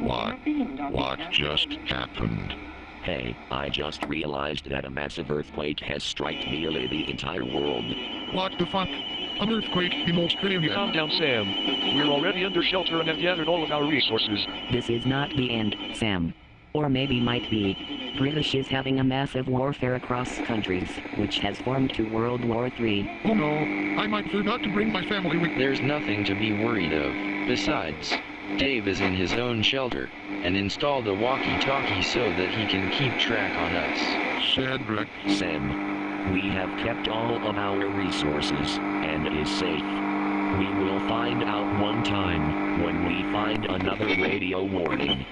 What? What just happened? Hey, I just realized that a massive earthquake has struck nearly the entire world. What the fuck? An earthquake in Australia. Calm down, Sam. We're already under shelter and have gathered all of our resources. This is not the end, Sam. Or maybe might be. British is having a massive warfare across countries, which has formed to World War III. Oh no, I might forgot to bring my family with me. There's nothing to be worried of. Besides, Dave is in his own shelter, and installed a walkie-talkie so that he can keep track on us. Cedric. Sam, we have kept all of our resources, and is safe. We will find out one time, when we find another radio warning.